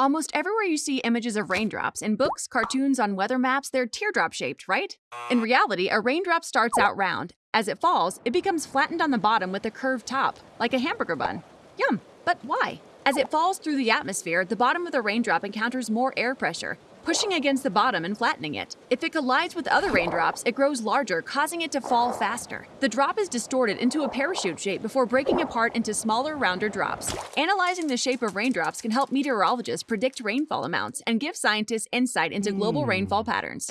Almost everywhere you see images of raindrops in books, cartoons, on weather maps, they're teardrop shaped, right? In reality, a raindrop starts out round. As it falls, it becomes flattened on the bottom with a curved top, like a hamburger bun. Yum, but why? As it falls through the atmosphere, the bottom of the raindrop encounters more air pressure, pushing against the bottom and flattening it. If it collides with other raindrops, it grows larger, causing it to fall faster. The drop is distorted into a parachute shape before breaking apart into smaller, rounder drops. Analyzing the shape of raindrops can help meteorologists predict rainfall amounts and give scientists insight into global hmm. rainfall patterns.